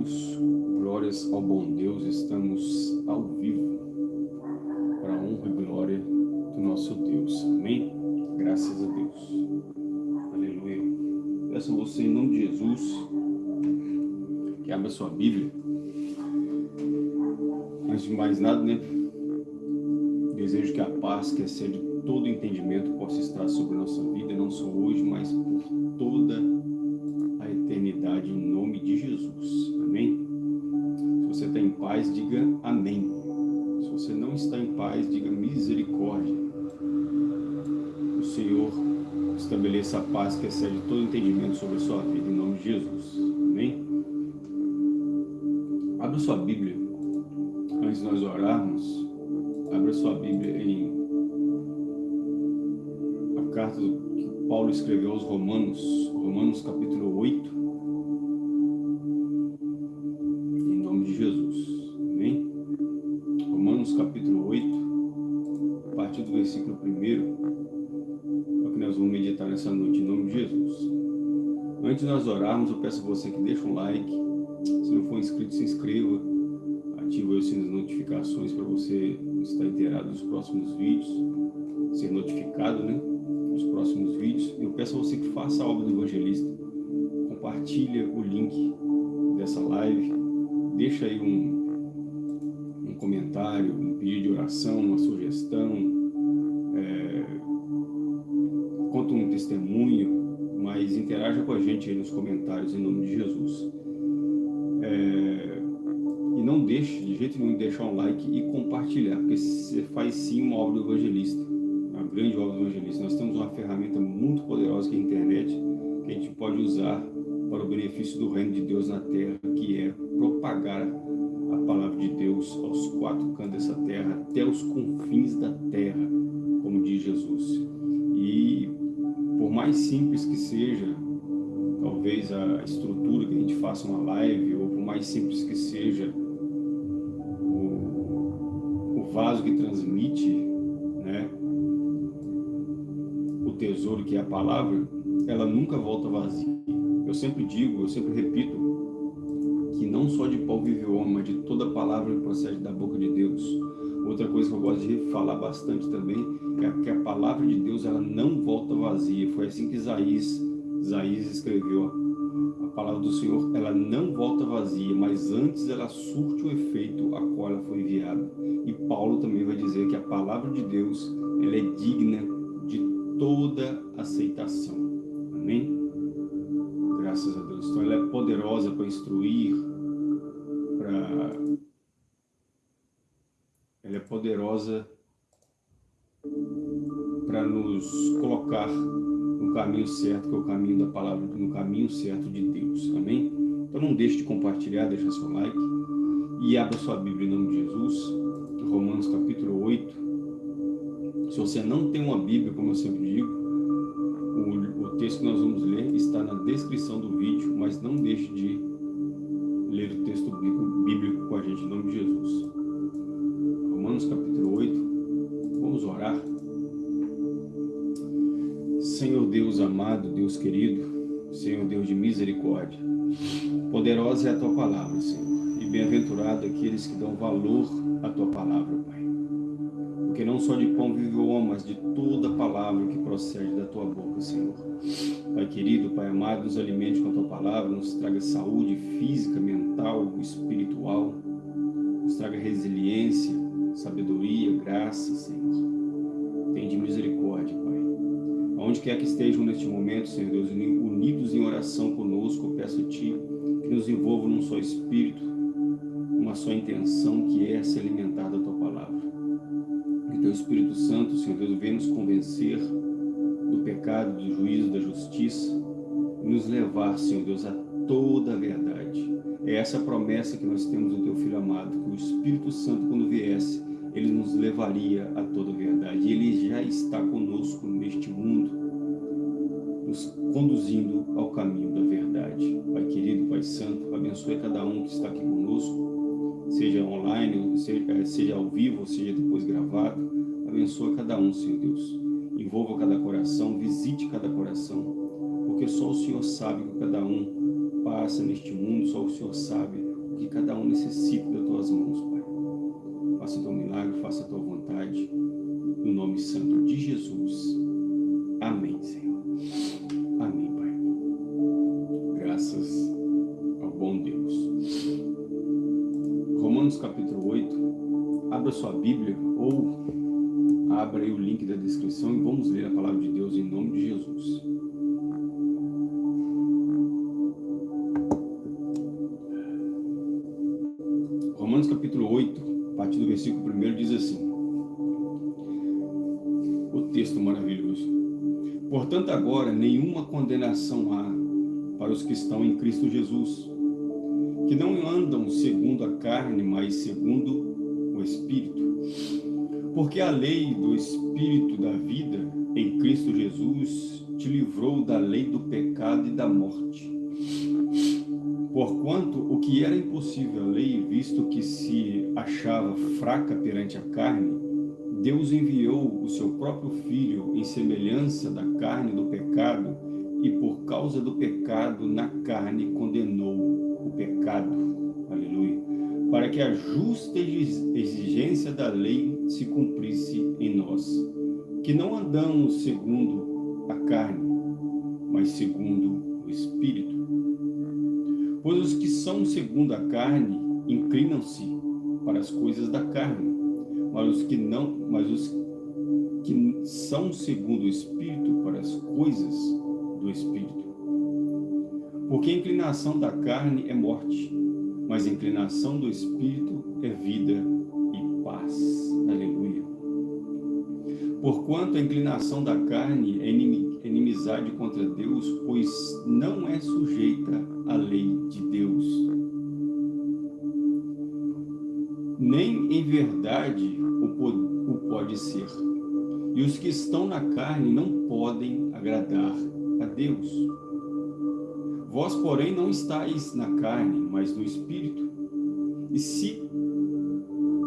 Deus, glórias ao bom Deus, estamos ao vivo para a honra e glória do nosso Deus. Amém? Graças a Deus. Aleluia. Peço a você, em nome de Jesus, que abra sua Bíblia. Antes de mais nada, né? Desejo que a paz que excede todo entendimento possa estar sobre a nossa vida, não só hoje, mas por toda a eternidade, em nome de Jesus. Amém. Se você não está em paz, diga misericórdia. O Senhor estabeleça a paz que excede todo entendimento sobre a sua vida, em nome de Jesus. Amém? Abra sua Bíblia. Antes de nós orarmos, abra sua Bíblia em a carta que Paulo escreveu aos Romanos, Romanos capítulo 8, versículo 1, é o que nós vamos meditar nessa noite, em nome de Jesus. Antes de nós orarmos, eu peço a você que deixe um like, se não for inscrito, se inscreva, ative o sininho de notificações para você estar inteirado dos próximos vídeos, ser notificado, né? Dos próximos vídeos. Eu peço a você que faça a obra do evangelista, compartilha o link dessa live, deixa aí um, um comentário, um pedido de oração, uma sugestão, é, conta um testemunho, mas interaja com a gente aí nos comentários em nome de Jesus. É, e não deixe de jeito nenhum de deixar um like e compartilhar, porque você faz sim uma obra do evangelista, uma grande obra do evangelista. Nós temos uma ferramenta muito poderosa que é a internet, que a gente pode usar para o benefício do reino de Deus na terra, que é propagar a palavra de Deus aos quatro cantos dessa terra, até os confins da terra, como diz Jesus. E por mais simples que seja, talvez a estrutura que a gente faça uma live, ou por mais simples que seja vaso que transmite né, o tesouro que é a palavra, ela nunca volta vazia. Eu sempre digo, eu sempre repito, que não só de pau vive o homem, mas de toda palavra que procede da boca de Deus. Outra coisa que eu gosto de falar bastante também é que a palavra de Deus ela não volta vazia. Foi assim que Isaías, Isaías escreveu a palavra do Senhor, ela não volta vazia, mas antes ela surte o efeito a qual ela foi enviada. E Paulo também vai dizer que a palavra de Deus, ela é digna de toda aceitação. Amém? Graças a Deus. Então ela é poderosa para instruir, poderosa para nos colocar no caminho certo, que é o caminho da palavra, no caminho certo de Deus. Amém? Então não deixe de compartilhar, deixa seu like e abra sua Bíblia em nome de Jesus, Romanos capítulo 8. Se você não tem uma Bíblia, como eu sempre digo, o, o texto que nós vamos ler está na descrição do vídeo, mas não deixe de ler o texto bíblico com a gente em nome de Jesus. Romanos capítulo 8, vamos orar. Senhor Deus amado, Deus querido, Senhor Deus de misericórdia, poderosa é a Tua palavra, Senhor, e bem-aventurado aqueles que dão valor à Tua palavra, Pai. Porque não só de pão vive o homem, mas de toda palavra que procede da Tua boca, Senhor. Pai querido, Pai amado, nos alimente com a Tua palavra, nos traga saúde física, mental, espiritual, nos traga resiliência, sabedoria, graça, Senhor. Tem de misericórdia, Pai Onde quer que estejam neste momento, Senhor Deus, unidos em oração conosco, eu peço a Ti que nos envolva num só espírito, uma só intenção, que é se alimentar da Tua palavra. Que Teu Espírito Santo, Senhor Deus, venha nos convencer do pecado, do juízo, da justiça, e nos levar, Senhor Deus, a toda a verdade. É essa promessa que nós temos do Teu Filho amado, que o Espírito Santo, quando viesse, ele nos levaria a toda a verdade. Ele já está conosco neste mundo, nos conduzindo ao caminho da verdade. Pai querido, Pai santo, abençoe cada um que está aqui conosco, seja online, seja, seja ao vivo, seja depois gravado. Abençoe cada um, Senhor Deus. Envolva cada coração, visite cada coração, porque só o Senhor sabe o que cada um passa neste mundo, só o Senhor sabe que cada um necessita das tuas mãos, Pai. Faça teu milagre, faça a tua vontade, no nome santo de Jesus. Amém, Senhor. Amém, Pai. Graças ao bom Deus. Romanos capítulo 8. Abra sua Bíblia ou abra aí o link da descrição e vamos ler a palavra de Deus em nome de Jesus. Romanos capítulo 8, a partir do versículo 1 diz assim. O texto maravilhoso. Portanto, agora nenhuma condenação há para os que estão em Cristo Jesus, que não andam segundo a carne, mas segundo o Espírito. Porque a lei do Espírito da vida em Cristo Jesus te livrou da lei do pecado e da morte. Porquanto o que era impossível à lei, visto que se achava fraca perante a carne, Deus enviou o seu próprio Filho em semelhança da carne do pecado e por causa do pecado na carne condenou o pecado. Aleluia. Para que a justa exigência da lei se cumprisse em nós, que não andamos segundo a carne, mas segundo o Espírito. Pois os que são segundo a carne inclinam-se para as coisas da carne, mas os que não, mas os que são segundo o Espírito para as coisas do Espírito. Porque a inclinação da carne é morte, mas a inclinação do Espírito é vida e paz. Aleluia. Porquanto a inclinação da carne é inimizade contra Deus, pois não é sujeita à lei de Deus nem em verdade o pode ser. E os que estão na carne não podem agradar a Deus. Vós, porém, não estáis na carne, mas no Espírito. E se,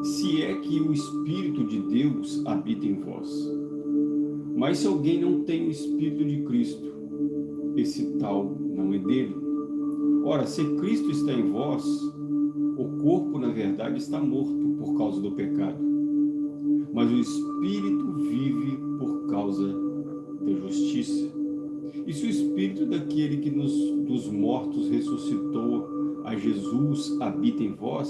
se é que o Espírito de Deus habita em vós. Mas se alguém não tem o Espírito de Cristo, esse tal não é dele. Ora, se Cristo está em vós, o corpo, na verdade, está morto por causa do pecado, mas o espírito vive por causa da justiça. E se o espírito daquele que nos, dos mortos ressuscitou a Jesus habita em vós,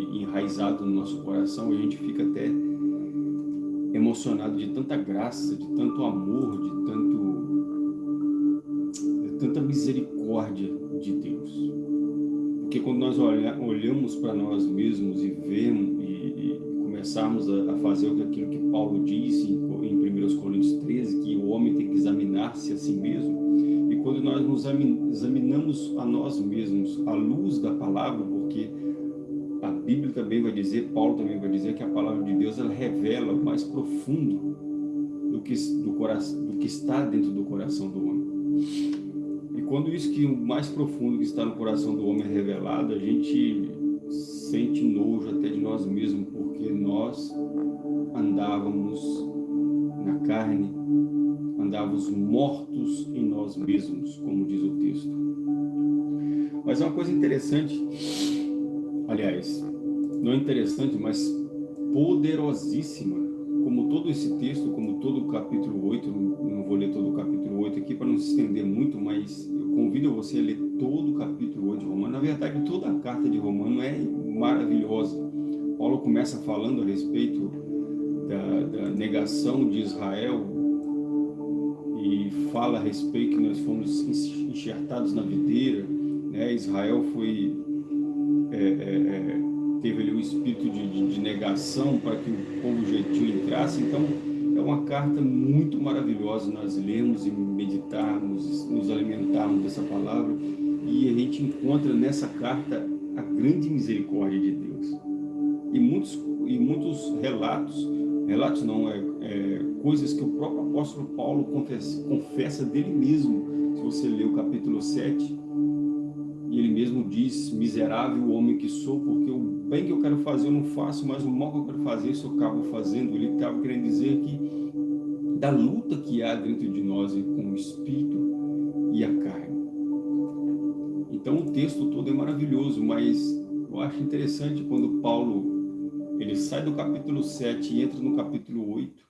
coração, a gente fica até emocionado de tanta graça, de tanto amor, de tanto de tanta misericórdia de Deus. Porque quando nós olha, olhamos para nós mesmos e vemos e, e começarmos a, a, fazer aquilo que Paulo disse em, em 1 Coríntios 13, que o homem tem que examinar-se a si mesmo, e quando nós nos examinamos a nós mesmos à luz da palavra, porque Também vai dizer, Paulo também vai dizer que a palavra de Deus ela revela o mais profundo do que, do, coração, do que está dentro do coração do homem. E quando isso que o mais profundo que está no coração do homem é revelado, a gente sente nojo até de nós mesmos, porque nós andávamos na carne, andávamos mortos em nós mesmos, como diz o texto. Mas é uma coisa interessante, aliás, não é interessante, mas poderosíssima, como todo esse texto, como todo o capítulo 8, não vou ler todo o capítulo 8 aqui para não se estender muito, mas eu convido você a ler todo o capítulo 8 de Romano. Na verdade, toda a carta de Romano é maravilhosa. Paulo começa falando a respeito da, da negação de Israel e fala a respeito que nós fomos enxertados na videira, né? Israel foi é, é, é, teve ali o espírito de, de, de negação para que o povo gentil entrasse. Então, é uma carta muito maravilhosa nós lermos e meditarmos, nos alimentarmos dessa palavra. E a gente encontra nessa carta a grande misericórdia de Deus. E muitos, e muitos relatos, relatos não, é, é coisas que o próprio apóstolo Paulo confessa, confessa dele mesmo. Se você ler o capítulo 7, e ele mesmo diz, miserável homem que sou, porque o bem que eu quero fazer eu não faço, mas o mal que eu quero fazer isso eu acabo fazendo. Ele estava querendo dizer que da luta que há dentro de nós com o espírito e a carne. Então o texto todo é maravilhoso, mas eu acho interessante quando Paulo ele sai do capítulo 7 e entra no capítulo 8.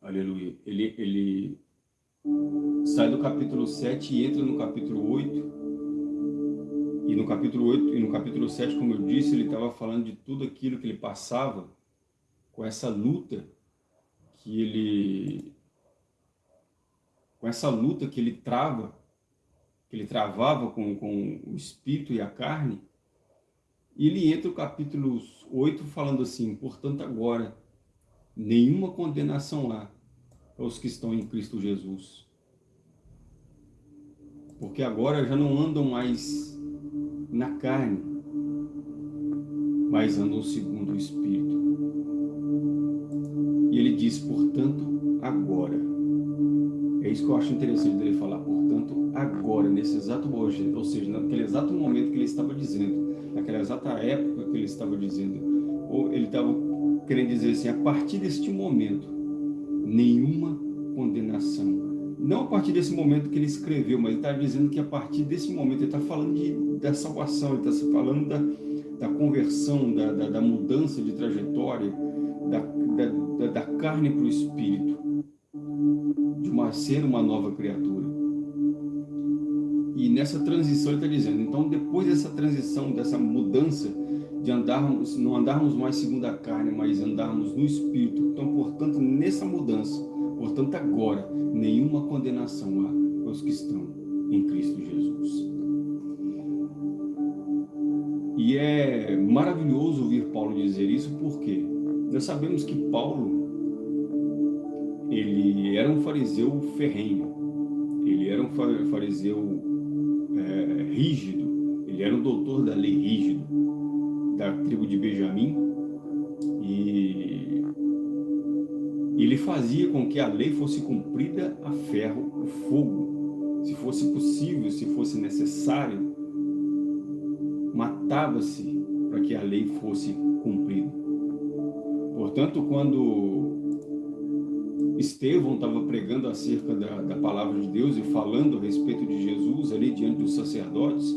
Aleluia. Ele, ele sai do capítulo 7 e entra no capítulo 8. E no capítulo 8 e no capítulo 7, como eu disse, ele estava falando de tudo aquilo que ele passava com essa luta que ele com essa luta que ele trava, que ele travava com, com o espírito e a carne, e ele entra no capítulo 8 falando assim, portanto agora, nenhuma condenação há aos que estão em Cristo Jesus. Porque agora já não andam mais na carne, mas andam segundo o Espírito. E ele diz, portanto, agora. É isso que eu acho interessante dele falar, portanto, agora, nesse exato momento, ou seja, naquele exato momento que ele estava dizendo, naquela exata época que ele estava dizendo, ou ele estava querendo dizer assim, a partir deste momento, nenhuma condenação não a partir desse momento que ele escreveu, mas ele está dizendo que a partir desse momento, ele está falando de, da salvação, ele está falando da, da conversão, da, da, da, mudança de trajetória, da, da, da carne para o espírito, de uma, ser uma nova criatura. E nessa transição ele está dizendo, então depois dessa transição, dessa mudança, de andarmos, não andarmos mais segundo a carne, mas andarmos no espírito, então portanto nessa mudança, portanto agora, nenhuma condenação há aos que estão em Cristo Jesus. E é maravilhoso ouvir Paulo dizer isso, porque nós sabemos que Paulo, ele era um fariseu ferrenho, ele era um fariseu é, rígido, ele era um doutor da lei rígido, da tribo de Benjamim, e ele fazia com que a lei fosse cumprida a ferro e fogo. Se fosse possível, se fosse necessário, matava-se para que a lei fosse cumprida. Portanto, quando Estevão estava pregando acerca da, da palavra de Deus e falando a respeito de Jesus ali diante dos sacerdotes,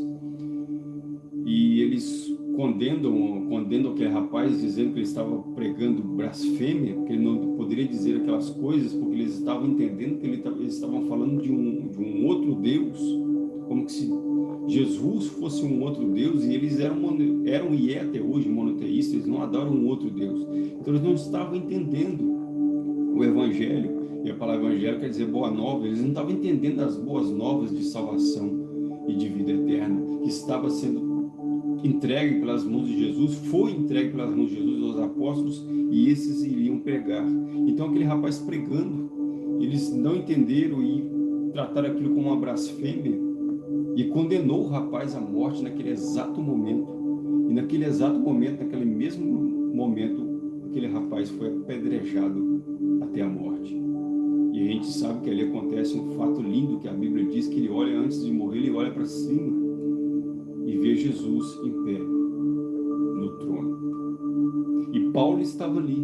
e eles condenam, condenam aquele rapaz dizendo que ele estava pregando blasfêmia, que ele não poderia dizer aquelas coisas porque eles estavam entendendo que eles estavam falando de um, de um outro Deus, como que se Jesus fosse um outro Deus e eles eram, eram e é até hoje monoteístas, eles não adoram um outro Deus. Então eles não estavam entendendo o Evangelho, e a palavra Evangelho quer dizer boa nova, eles não estavam entendendo as boas novas de salvação e de vida eterna, que estava sendo entregue pelas mãos de Jesus, foi entregue pelas mãos de Jesus aos apóstolos e esses iriam pregar. Então aquele rapaz pregando, eles não entenderam e trataram aquilo como uma blasfêmia e condenou o rapaz à morte naquele exato momento. E naquele exato momento, naquele mesmo momento, aquele rapaz foi apedrejado até a morte. E a gente sabe que ali acontece um fato lindo que a Bíblia diz que ele olha antes de morrer, ele olha para cima e vê Jesus em pé no trono. E Paulo estava ali.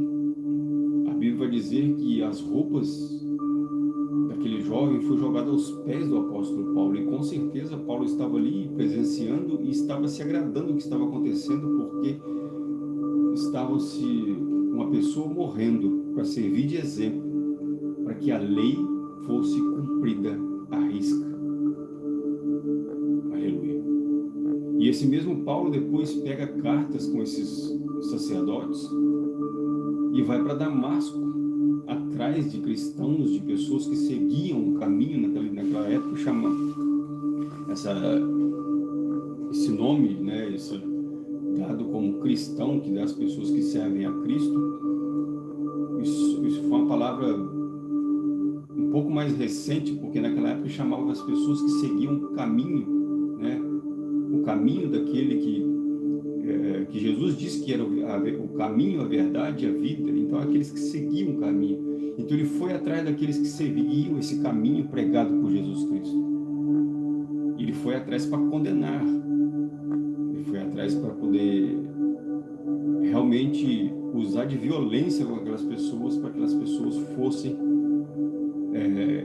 A Bíblia vai dizer que as roupas daquele jovem foi jogada aos pés do apóstolo Paulo. E com certeza Paulo estava ali presenciando e estava se agradando do que estava acontecendo, porque estava se uma pessoa morrendo para servir de exemplo, para que a lei fosse cumprida à risca. E esse mesmo Paulo depois pega cartas com esses sacerdotes e vai para Damasco, atrás de cristãos, de pessoas que seguiam o caminho naquela, naquela época, chama essa, esse nome, né, esse, dado como cristão, que dá as pessoas que servem a Cristo, isso, isso foi uma palavra um pouco mais recente, porque naquela época chamava as pessoas que seguiam o caminho caminho daquele que, é, que Jesus disse que era o, a, o caminho, a verdade e a vida. Então, aqueles que seguiam o caminho. Então, ele foi atrás daqueles que seguiam esse caminho pregado por Jesus Cristo. Ele foi atrás para condenar. Ele foi atrás para poder realmente usar de violência com aquelas pessoas, para que aquelas pessoas fossem, é,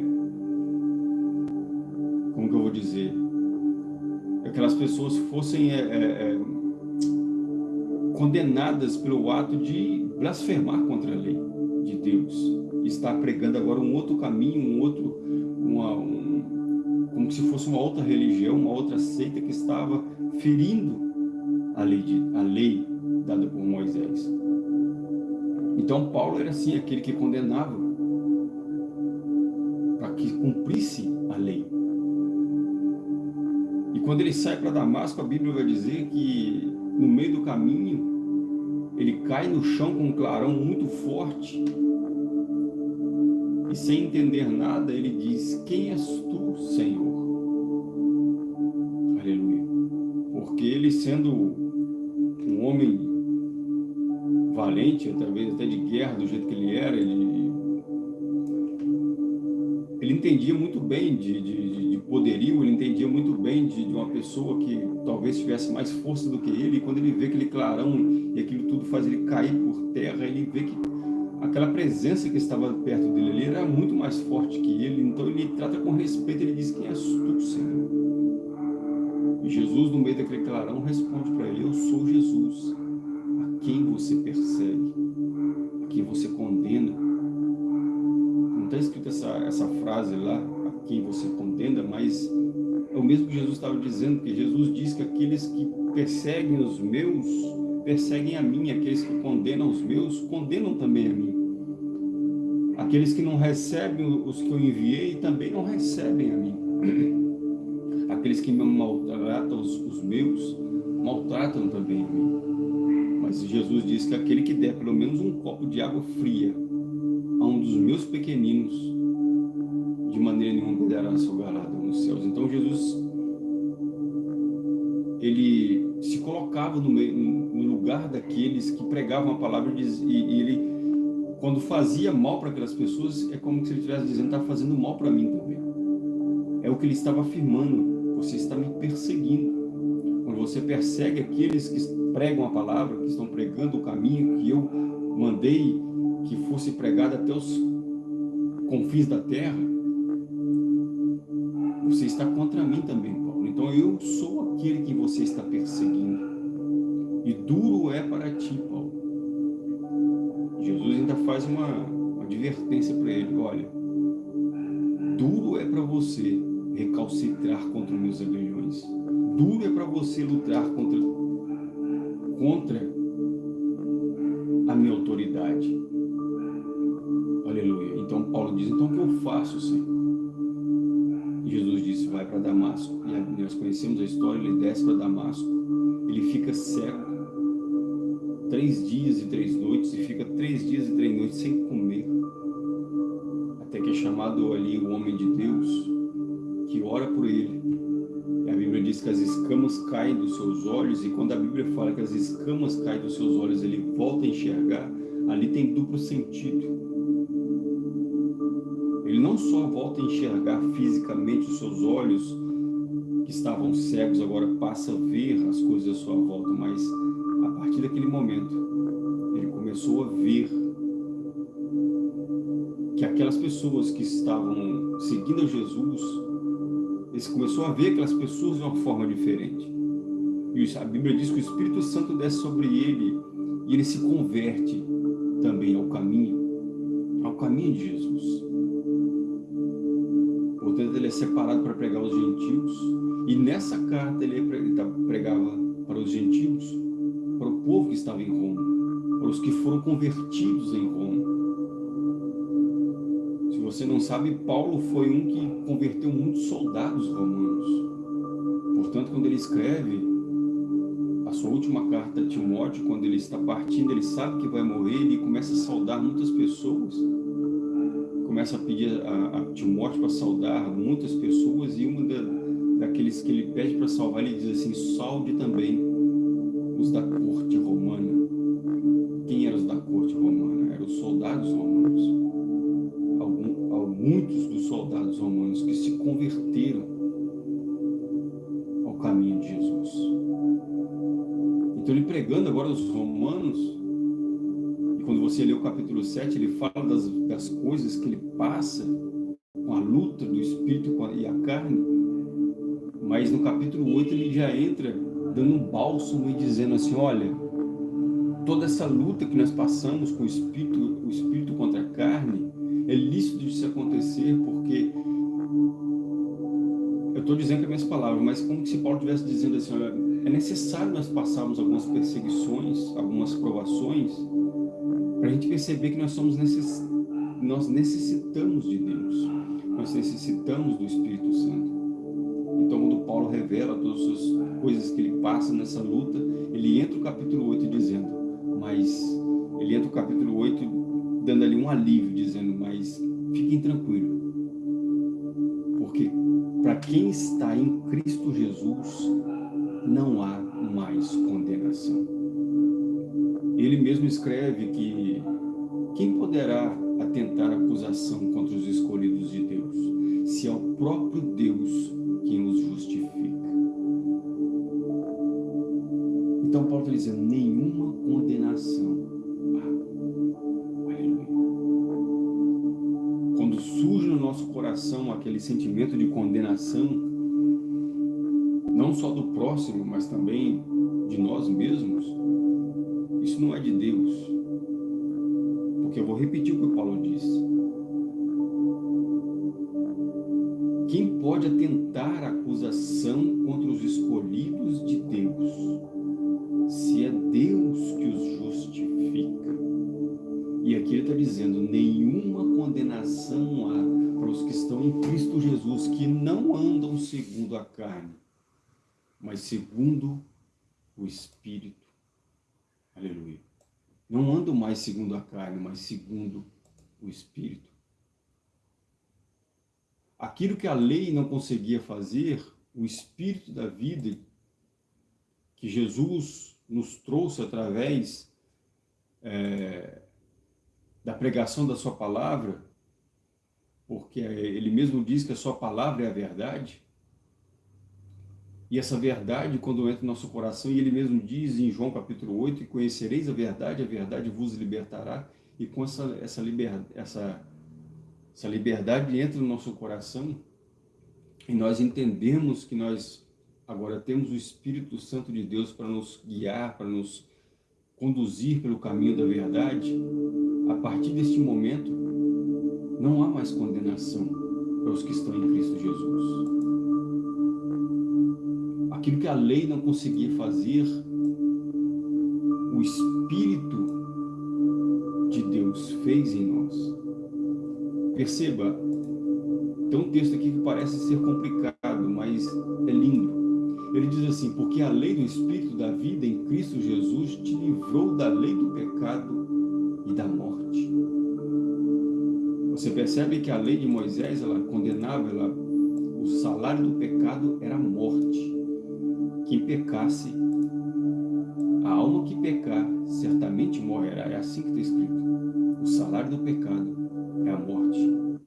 como que eu vou dizer, aquelas pessoas fossem é, é, é, condenadas pelo ato de blasfemar contra a lei de Deus. Está pregando agora um outro caminho, um outro, uma, um, como se fosse uma outra religião, uma outra seita que estava ferindo a lei, de, a lei dada por Moisés. Então Paulo era assim, aquele que condenava para que cumprisse a lei. E quando ele sai para Damasco, a Bíblia vai dizer que no meio do caminho, ele cai no chão com um clarão muito forte. E sem entender nada, ele diz, quem és tu, Senhor? Aleluia. Porque ele sendo um homem valente, talvez até de guerra, do jeito que ele era, ele, ele entendia muito bem de, de, de poderio, ele entendia muito bem de, de, uma pessoa que talvez tivesse mais força do que ele, e quando ele vê aquele clarão e aquilo tudo faz ele cair por terra, ele vê que aquela presença que estava perto dele era muito mais forte que ele, então ele trata com respeito, ele diz, quem és tu, Senhor? E Jesus, no meio daquele clarão, responde para ele, eu sou Jesus, quem você persegue, essa, essa frase lá, a quem você condena, mas é o mesmo que Jesus estava dizendo, que Jesus diz que aqueles que perseguem os meus, perseguem a mim, aqueles que condenam os meus, condenam também a mim. Aqueles que não recebem os que eu enviei, também não recebem a mim. Aqueles que me maltratam os, os meus, maltratam também a mim. Mas Jesus diz que aquele que der pelo menos um copo de água fria a um dos meus pequeninos, de maneira nenhuma perderá seu galardão nos céus. Então Jesus, ele se colocava no, meio, no lugar daqueles que pregavam a palavra e ele, quando fazia mal para aquelas pessoas, é como se ele estivesse dizendo, está fazendo mal para mim também. É o que ele estava afirmando, você está me perseguindo. Quando você persegue aqueles que pregam a palavra, que estão pregando o caminho que eu mandei que fosse pregado até os confins da terra, você está contra mim também, Paulo. Então eu sou aquele que você está perseguindo. E duro é para ti, Paulo. Jesus ainda faz uma, uma advertência para ele, olha, duro é para você recalcitrar contra meus aguilhões. Duro é para você lutar contra contra a minha autoridade. Aleluia. Então Paulo diz, então o que eu faço, Senhor? Para Damasco. E nós conhecemos a história, ele desce para Damasco. Ele fica cego. Três dias e três noites, e fica três dias e três noites sem comer. Até que é chamado ali o homem de Deus, que ora por ele diz que as escamas caem dos seus olhos, e quando a Bíblia fala que as escamas caem dos seus olhos, ele volta a enxergar, ali tem duplo sentido. Não só volta a enxergar fisicamente os seus olhos, que estavam cegos, agora passa a ver as coisas à sua volta, mas a partir daquele momento, ele começou a ver que aquelas pessoas que estavam seguindo a Jesus ele começou a ver aquelas pessoas de uma forma diferente. E a Bíblia diz que o Espírito Santo desce sobre ele e ele se converte também ao caminho, ao caminho de Jesus. Ele é separado para pregar aos gentios e nessa carta ele pregava para os gentios, para o povo que estava em Roma, para os que foram convertidos em Roma você não sabe, Paulo foi um que converteu muitos soldados romanos. Portanto, quando ele escreve a sua última carta a Timóteo, quando ele está partindo, ele sabe que vai morrer, ele começa a saudar muitas pessoas. Começa a pedir a, a Timóteo para saudar muitas pessoas, e uma da, aqueles que ele pede para salvar, ele diz assim, salve também os da corte romana. Quem eram os da corte romana? Eram os soldados romanos. Algum, muitos dos soldados romanos que se converteram ao caminho de Jesus. Então ele pregando agora aos romanos, quando você lê o capítulo 7, ele fala das, das coisas que ele passa com a luta do espírito e a carne, mas no capítulo 8 ele já entra dando um bálsamo e dizendo assim, olha, toda essa luta que nós passamos com o espírito, o espírito contra a carne, é lícito de se acontecer porque eu estou dizendo com as minhas palavras, mas como se Paulo estivesse dizendo assim, olha, é necessário nós passarmos algumas perseguições, algumas provações, para a gente perceber que nós somos necess... nós necessitamos de Deus, nós necessitamos do Espírito Santo. Então, quando Paulo revela todas as coisas que ele passa nessa luta, ele entra o capítulo 8 dizendo, mas ele entra o capítulo 8 dando ali um alívio, dizendo, mas fiquem tranquilos, porque para quem está em Cristo Jesus, não há mais condenação. Ele mesmo escreve que quem poderá atentar acusação contra os escolhidos de Deus, se é o próprio Deus quem os justifica. Então Paulo está dizendo, nenhuma condenação. aleluia. Quando surge no nosso coração aquele sentimento de condenação, não só do próximo, mas também de nós mesmos, não é de Deus. Porque eu vou repetir o que o Paulo disse. Quem pode atentar acusação contra os escolhidos de Deus, se é Deus que os justifica? E aqui ele está dizendo, nenhuma condenação há para os que estão em Cristo Jesus, que não andam segundo a carne, mas segundo o Espírito. Aleluia. Não andam mais segundo a carne, mas segundo o Espírito. Aquilo que a lei não conseguia fazer, o Espírito da vida, que Jesus nos trouxe através é, da pregação da sua palavra, porque ele mesmo diz que a sua palavra é a verdade, e essa verdade, quando entra no nosso coração, e ele mesmo diz em João capítulo 8, conhecereis a verdade, a verdade vos libertará, e com essa, essa, liber, essa, essa liberdade entra no nosso coração, e nós entendemos que nós agora temos o Espírito Santo de Deus para nos guiar, para nos conduzir pelo caminho da verdade, a partir deste momento, não há mais condenação para os que estão em Cristo Jesus aquilo que a lei não conseguia fazer, o Espírito de Deus fez em nós. Perceba, tem um texto aqui que parece ser complicado, mas é lindo. Ele diz assim, porque a lei do Espírito da vida em Cristo Jesus te livrou da lei do pecado e da morte. Você percebe que a lei de Moisés, ela condenava, ela, o salário do pecado era a morte que pecasse, a alma que pecar certamente morrerá. É assim que está escrito. O salário do pecado é a morte.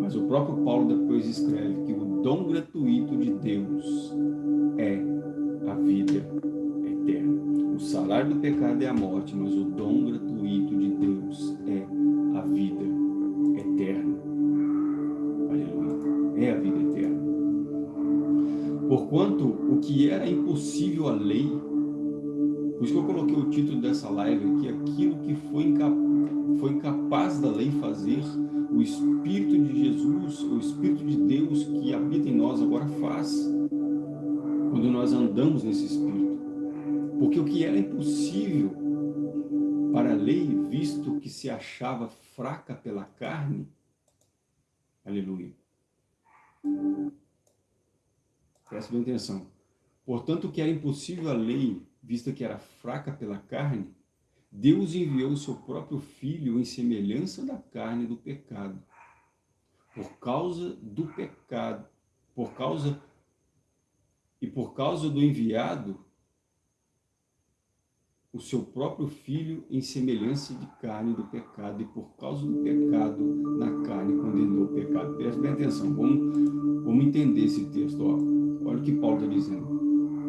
Mas o próprio Paulo depois escreve que o dom gratuito de Deus é a vida eterna. O salário do pecado é a morte, mas o dom gratuito de Deus é a vida eterna. Aleluia. É a vida eterna. Porquanto que era impossível à lei, por isso que eu coloquei o título dessa live aqui, aquilo que foi, incap foi incapaz da lei fazer, o Espírito de Jesus, o Espírito de Deus que habita em nós agora faz, quando nós andamos nesse Espírito. Porque o que era impossível para a lei, visto que se achava fraca pela carne, aleluia, Preste bem atenção. Portanto, que era impossível a lei, vista que era fraca pela carne, Deus enviou o seu próprio Filho em semelhança da carne do pecado. Por causa do pecado, por causa por causa do enviado, o seu próprio filho em semelhança de carne do pecado, e por causa do pecado na carne condenou o pecado. Preste bem atenção, vamos, vamos entender esse texto. Ó. Olha o que Paulo está dizendo.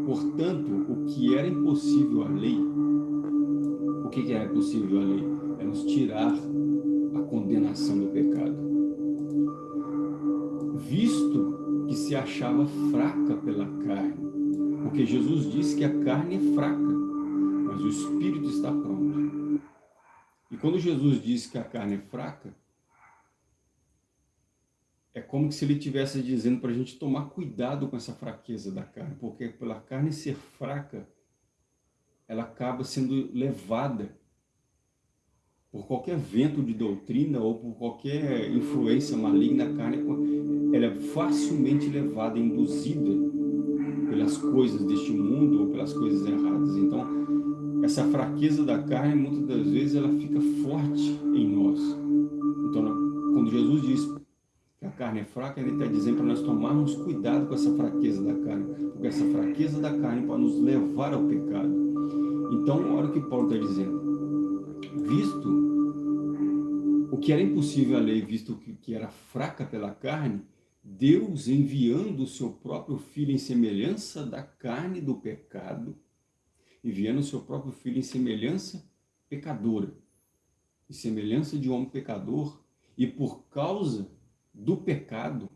Portanto, o que era impossível à lei, o que era impossível à lei? É nos tirar a condenação do pecado. Visto que se achava fraca pela carne, porque Jesus disse que a carne é fraca, mas o espírito está pronto. E quando Jesus disse que a carne é fraca, é como se ele estivesse dizendo para a gente tomar cuidado com essa fraqueza da carne, porque pela carne ser fraca, ela acaba sendo levada por qualquer vento de doutrina ou por qualquer influência maligna, a carne ela é facilmente levada, induzida pelas coisas deste mundo ou pelas coisas erradas. Então, essa fraqueza da carne, muitas das vezes, ela fica forte em nós. Então, quando Jesus diz a carne é fraca, ele está dizendo para nós tomarmos cuidado com essa fraqueza da carne, porque essa fraqueza da carne pode nos levar ao pecado. Então, olha o que Paulo está dizendo. Visto o que era impossível à lei, visto que era fraca pela carne, Deus enviando o seu próprio Filho em semelhança da carne do pecado, enviando o seu próprio Filho em semelhança pecadora, em semelhança de homem pecador, e por causa do pecado,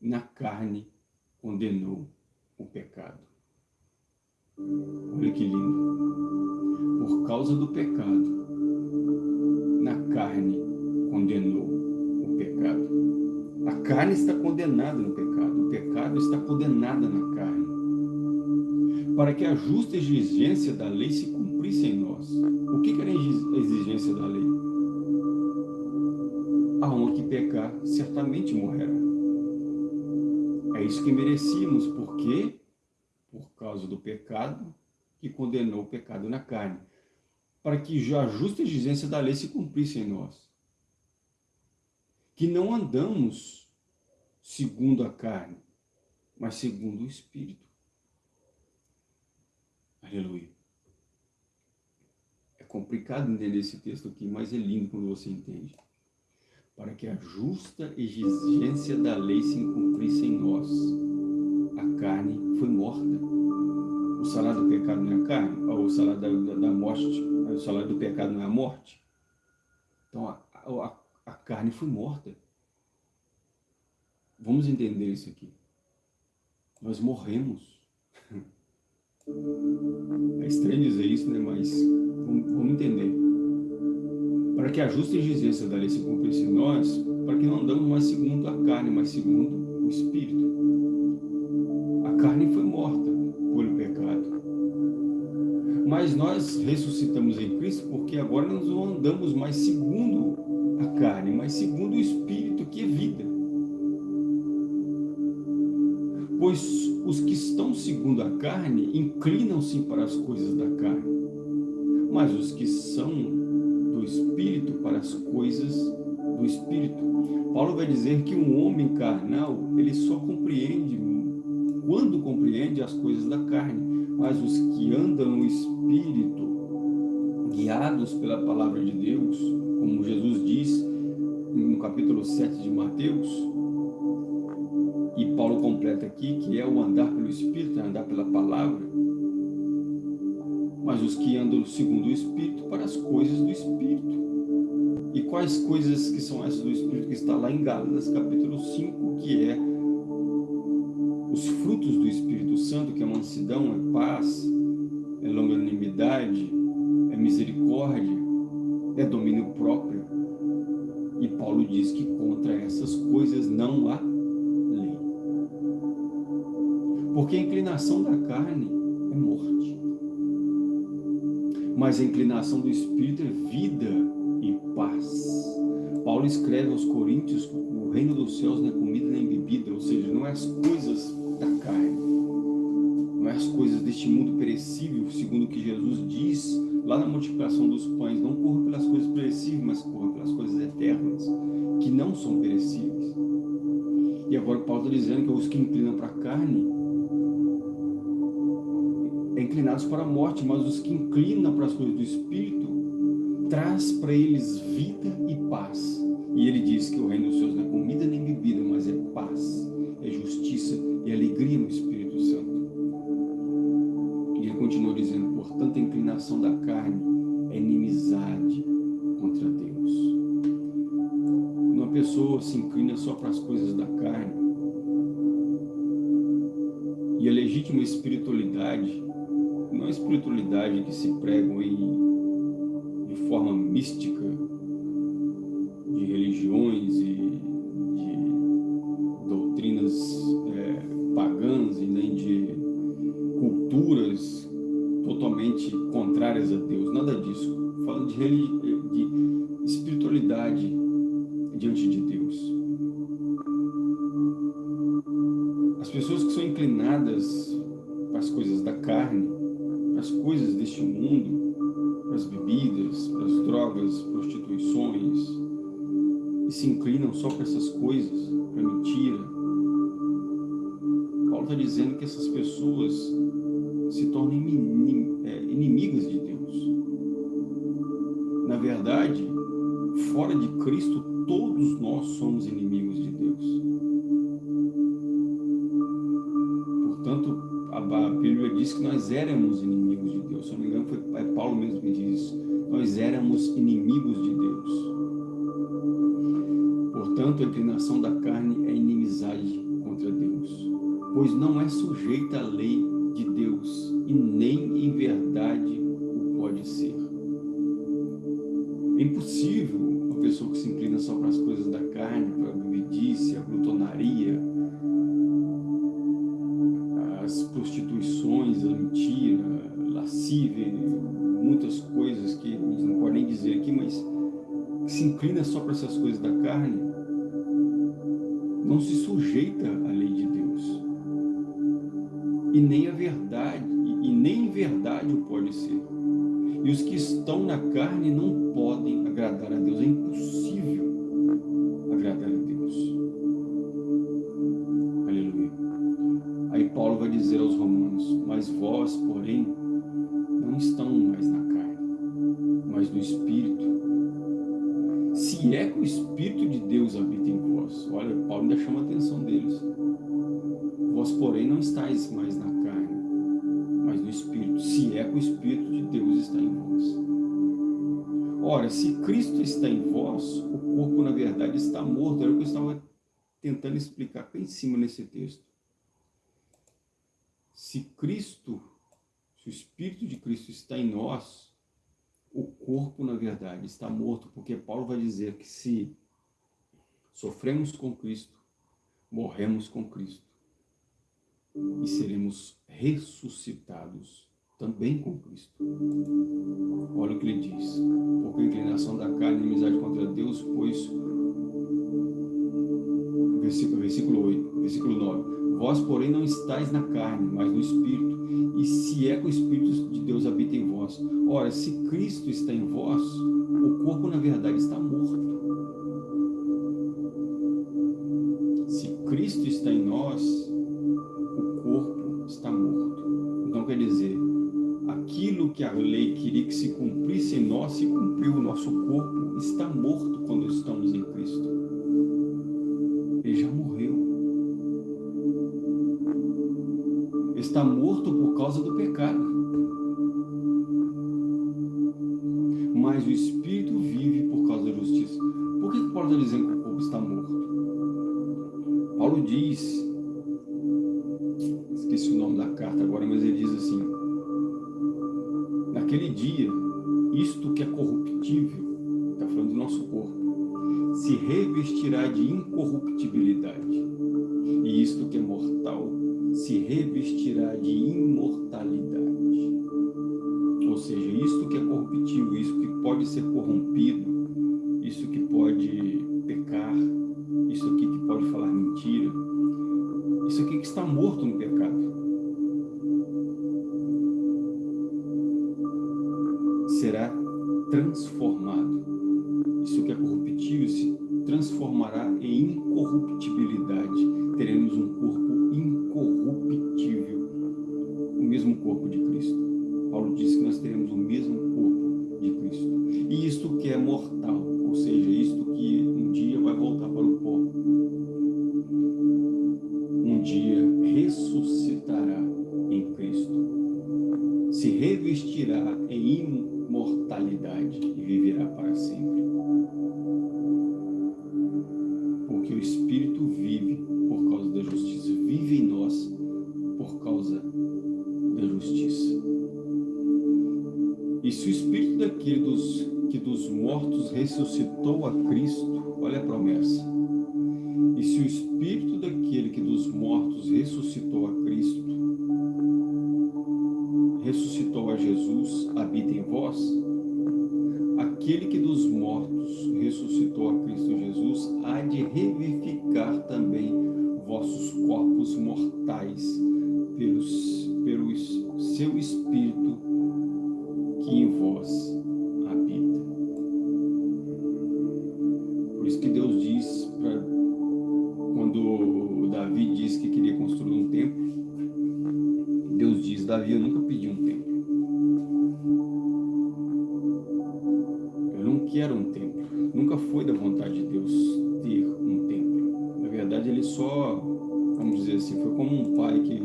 na carne condenou o pecado. Olha que lindo. Por causa do pecado, na carne condenou o pecado. A carne está condenada no pecado, o pecado está condenado na carne para que a justa exigência da lei se cumprisse em nós. O que era a exigência da lei? A alma que pecar certamente morrerá. É isso que merecíamos, porque por causa do pecado que condenou o pecado na carne, para que a justa exigência da lei se cumprisse em nós. Que não andamos segundo a carne, mas segundo o Espírito. Aleluia. É complicado entender esse texto aqui, mas é lindo quando você entende. Para que a justa exigência da lei se cumprisse em nós. A carne foi morta. O salário do pecado não é a carne, ou o salário da, da, morte, o salário do pecado não é a morte. Então a, a, a carne foi morta. Vamos entender isso aqui. Nós morremos. É estranho dizer isso, né? mas vamos, vamos entender. Para que a justa exigência da lei se cumprisse em nós, para que não andamos mais segundo a carne, mas segundo o Espírito. A carne foi morta pelo pecado. Mas nós ressuscitamos em Cristo porque agora nós não andamos mais segundo a carne, mas segundo o Espírito que é vida. Pois os que estão segundo a carne inclinam-se para as coisas da carne, mas os que são Espírito para as coisas do Espírito. Paulo vai dizer que um homem carnal, ele só compreende, quando compreende as coisas da carne, mas os que andam no Espírito, guiados pela palavra de Deus, como Jesus diz no capítulo 7 de Mateus, e Paulo completa aqui que é o andar pelo Espírito, é andar pela palavra. Mas os que andam segundo o Espírito para as coisas do Espírito. E quais coisas que são essas do Espírito que está lá em Gálatas capítulo 5, que é os frutos do Espírito Santo, que é mansidão, é paz, é longanimidade, é misericórdia, é domínio próprio. E Paulo diz que contra essas coisas não há Porque a inclinação da carne é morte. Mas a inclinação do Espírito é vida e paz. Paulo escreve aos Coríntios o reino dos céus não é comida nem bebida, ou seja, não é as coisas da carne, não é as coisas deste mundo perecível, segundo o que Jesus diz lá na multiplicação dos pães, não corra pelas coisas perecíveis, mas corra pelas coisas eternas, que não são perecíveis. E agora Paulo está dizendo que os que inclinam para a carne é inclinados para a morte, mas os que inclinam para as coisas do Espírito traz para eles vida e paz. E ele diz que o reino dos céus não é comida nem bebida, mas é paz, é justiça e alegria no Espírito Santo. E ele continua dizendo, portanto, a inclinação da carne é inimizade contra Deus. Uma pessoa se inclina só para as coisas da carne, e a legítima espiritualidade, não a espiritualidade que se pregam em, de forma mística, de religiões e de doutrinas é, pagãs e nem de culturas totalmente contrárias a Deus, nada disso. Falando de, de espiritualidade diante de coisas deste mundo, para as bebidas, para as drogas, prostituições, e se inclinam só para essas coisas, para mentira. Paulo está dizendo que essas pessoas se tornam é, inimigas de Deus. Na verdade, fora de Cristo, todos nós somos inimigos de Deus. A Bíblia diz que nós éramos inimigos de Deus. Se não me engano, foi Paulo mesmo que diz isso. Nós éramos inimigos de Deus. Portanto, a inclinação da carne é inimizade contra Deus, pois não é sujeita à lei de Deus e nem em verdade o pode ser. É impossível uma pessoa que se inclina só para as coisas da carne, para a bebedice, a glutonaria, prostituições, a mentira, a lascívia, muitas coisas que a gente não pode nem dizer aqui, mas se inclina só para essas coisas da carne, não se sujeita à lei de Deus. E nem a verdade, e nem em verdade o pode ser. E os que estão na carne não podem agradar a Deus. É Dizer aos romanos, mas vós, porém, não estão mais na carne, mas no Espírito se é que o Espírito de Deus habita em vós. Olha, Paulo ainda chama a atenção deles. Vós, porém, não estáis mais na carne, mas no Espírito. Se é que o Espírito de Deus está em vós. Ora, se Cristo está em vós, o corpo, na verdade, está morto. Era o que eu estava tentando explicar aqui em cima nesse texto. Se Cristo, se o Espírito de Cristo está em nós, o corpo, na verdade, está morto, porque Paulo vai dizer que se sofremos com Cristo, morremos com Cristo e seremos ressuscitados também com Cristo. Olha o que ele diz. Porque a inclinação da carne e amizade contra Deus, pois versículo, versículo 8, versículo 9. Vós, porém, não estáis na carne, mas no Espírito, e se é que o Espírito de Deus habita em vós. Ora, se Cristo está em vós, o corpo, na verdade, está morto. Se Cristo está em nós, o corpo está morto. Então, quer dizer, aquilo que a lei queria que se cumprisse em nós, se cumpriu. O nosso corpo está morto quando estamos em Cristo. Está morto por causa do pecado. Mas o Espírito vive por causa da justiça. Por que, Paulo está dizendo que o corpo está morto? Paulo diz, esqueci o nome da carta agora, mas ele diz assim, naquele dia, isto que é corruptível, está falando do nosso corpo, se revestirá de incorruptibilidade, e isto que é mortal se revestirá de imortalidade. Ou seja, isto que é corruptível, isso que pode ser corrompido, isso que pode pecar, isso aqui que pode falar mentira, isso aqui que está morto no pecado. Será transformado. Isso que é corruptível se transformará em incorruptibilidade. Teremos um vossos corpos mortais pelos, pelo seu Espírito que em vós assim, foi como um pai que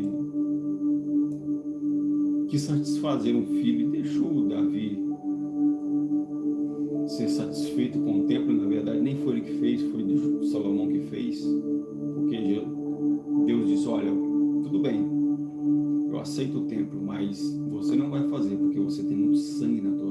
quis satisfazer um filho e deixou Davi ser satisfeito com o templo. Na verdade, nem foi ele que fez, foi Salomão que fez. Porque Deus disse, olha, tudo bem, eu aceito o templo, mas você não vai fazer, porque você tem muito sangue nas tuas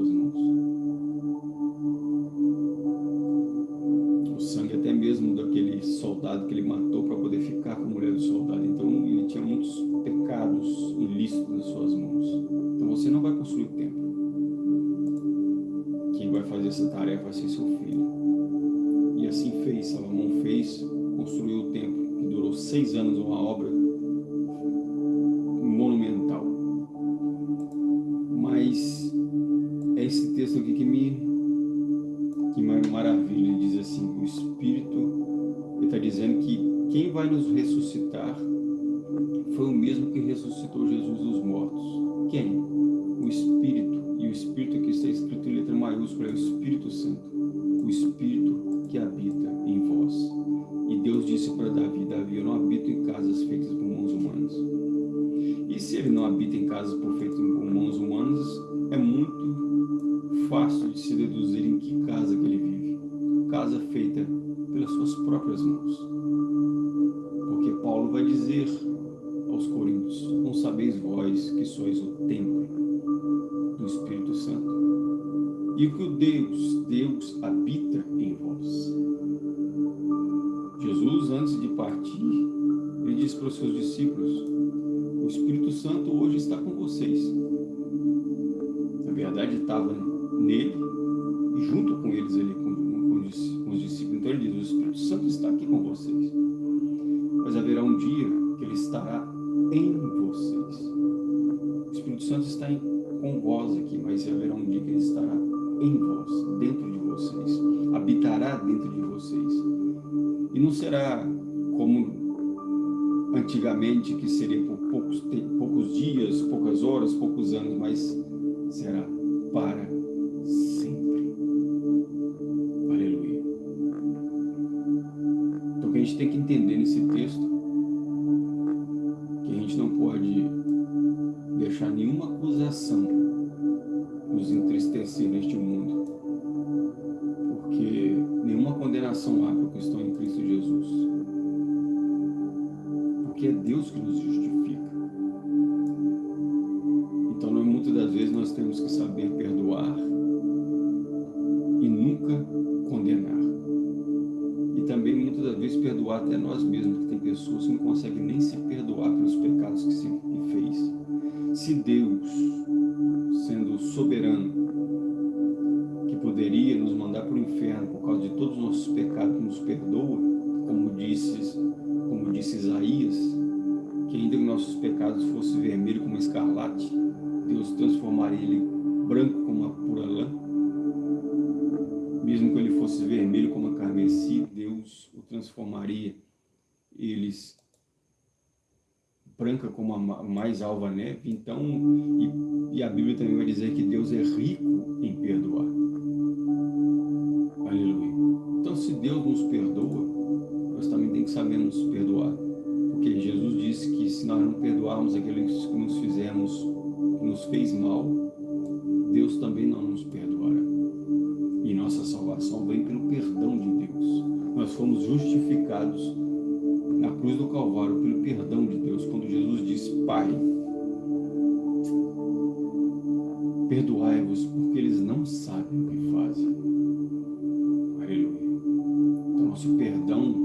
16 anos uma obra monumental. Mas é esse texto aqui que me que maravilha, ele diz assim, o Espírito, ele está dizendo que quem vai nos ressuscitar foi o mesmo que ressuscitou Jesus dos mortos. Quem? O Espírito. E o Espírito que está escrito em letra maiúscula é o Espírito Santo. O Espírito ele não habita em casas feitas por mãos humanas, é muito fácil de se deduzir em que casa que ele vive. Casa feita pelas suas próprias mãos. Porque Paulo vai dizer aos Coríntios, não sabeis vós que sois o templo do Espírito Santo e que o Deus, Deus habita em vós. Jesus, antes de partir, ele disse para os seus discípulos, o Espírito Santo hoje está com vocês. Na verdade, estava nele e junto com eles, ele, com, com, com os discípulos. Então ele diz, o Espírito Santo está aqui com vocês. Mas haverá um dia que ele estará em vocês. O Espírito Santo está em, com vós aqui, mas haverá um dia que ele estará em vós, dentro de vocês, habitará dentro de vocês. E não será como antigamente, que seria por poucos, poucos dias, poucas horas, poucos anos, mas será para sempre. Aleluia. Então o que a gente tem que entender nesse texto gente não pode deixar nenhuma acusação perdoar até nós mesmos, que tem pessoas que não conseguem nem se perdoar pelos pecados que se que fez. Se Deus, sendo soberano, que poderia nos mandar para o inferno por causa de todos os nossos pecados, nos perdoa, como disse, como disse Isaías, que ainda que nossos pecados fossem vermelhos como escarlate, Deus transformaria ele branco como a pura lã. Mesmo que ele fosse vermelho como a carmesí, Deus o transformaria eles branca como a mais alva neve, então, e, e a Bíblia também vai dizer que Deus é rico em perdoar. Aleluia. Então, se Deus nos perdoa, nós também temos que saber nos perdoar. Porque Jesus disse que se nós não perdoarmos aqueles que nos fizemos, que nos fez mal, Deus também não nos perdoará. E nossa salvação vem pelo perdão de Deus. Nós fomos justificados na cruz do Calvário pelo perdão de Deus, quando Jesus disse, Pai, perdoai-vos porque eles não sabem o que fazem. Aleluia. Então, nosso perdão,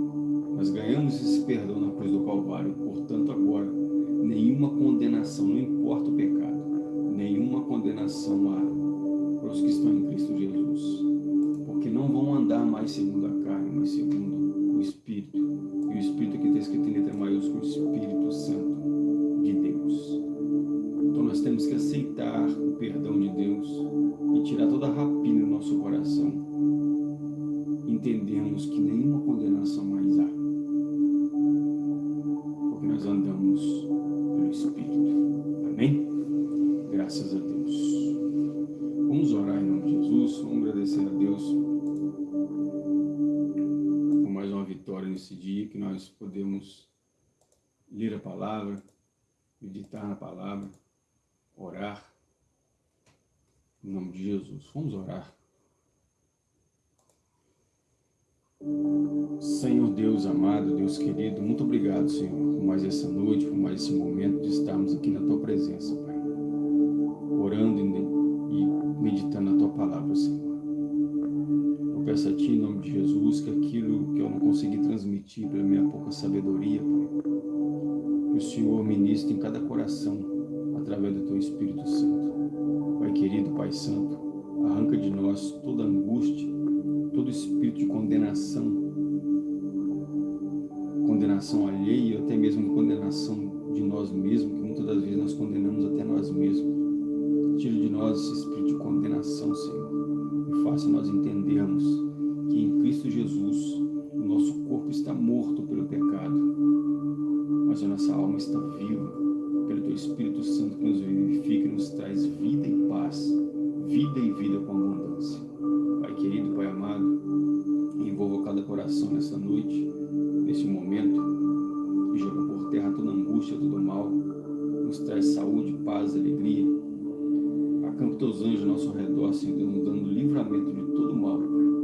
nós ganhamos esse perdão na cruz do Calvário, portanto, agora, nenhuma condenação, não importa o pecado, nenhuma condenação há para os que estão em Cristo Jesus, porque não vão andar mais segundo a carne, mas segundo o Espírito. E o Espírito aqui está escrito em letra maiúscula, o Espírito Santo de Deus. Então nós temos que aceitar o perdão de Deus e tirar toda a rapina do nosso coração. Entendemos que nenhuma condenação mais há. Porque nós andamos pelo Espírito. Amém? Agradecer a Deus por mais uma vitória nesse dia que nós podemos ler a palavra, meditar na palavra, orar. Em nome de Jesus. Vamos orar. Senhor Deus amado, Deus querido, muito obrigado, Senhor, por mais essa noite, por mais esse momento de estarmos aqui na Tua presença, Pai. Orando e peço a Ti, em nome de Jesus, que aquilo que eu não consegui transmitir pela minha pouca sabedoria, Pai, que o Senhor ministre em cada coração através do Teu Espírito Santo. Pai querido, Pai Santo, arranca de nós toda angústia, todo espírito de condenação, condenação alheia, até mesmo condenação de nós mesmos, que muitas das vezes nós condenamos até nós mesmos. Tira de nós esse espírito de condenação, Senhor, e faça nós entendermos Cristo Jesus o nosso corpo está morto pelo pecado, mas a nossa alma está viva pelo Teu Espírito Santo que nos vivifica e nos traz vida e paz, vida e vida com abundância. Pai querido, Pai amado, envolva cada coração nessa noite, nesse momento, e joga por terra toda angústia, todo mal, nos traz saúde, paz, alegria. Acampa teus anjos ao nosso redor, Senhor, nos dando livramento de todo mal, Pai.